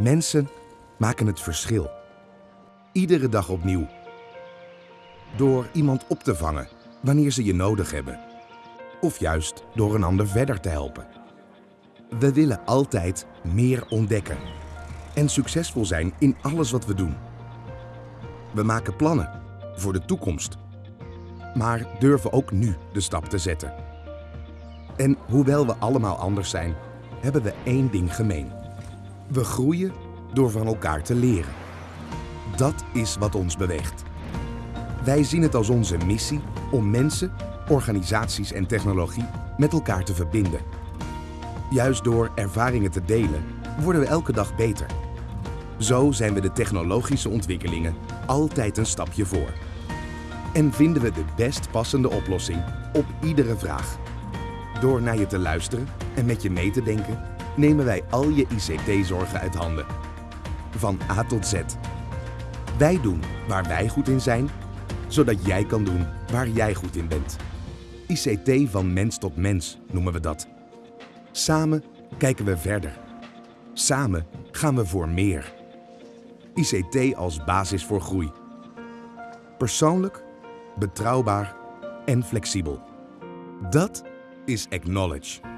Mensen maken het verschil. Iedere dag opnieuw. Door iemand op te vangen wanneer ze je nodig hebben. Of juist door een ander verder te helpen. We willen altijd meer ontdekken. En succesvol zijn in alles wat we doen. We maken plannen voor de toekomst. Maar durven ook nu de stap te zetten. En hoewel we allemaal anders zijn, hebben we één ding gemeen. We groeien door van elkaar te leren. Dat is wat ons beweegt. Wij zien het als onze missie om mensen, organisaties en technologie met elkaar te verbinden. Juist door ervaringen te delen worden we elke dag beter. Zo zijn we de technologische ontwikkelingen altijd een stapje voor. En vinden we de best passende oplossing op iedere vraag. Door naar je te luisteren en met je mee te denken, nemen wij al je ICT-zorgen uit handen. Van A tot Z. Wij doen waar wij goed in zijn, zodat jij kan doen waar jij goed in bent. ICT van mens tot mens noemen we dat. Samen kijken we verder. Samen gaan we voor meer. ICT als basis voor groei. Persoonlijk, betrouwbaar en flexibel. Dat is Acknowledge.